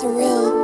surreal.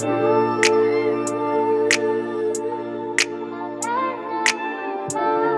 Thank you.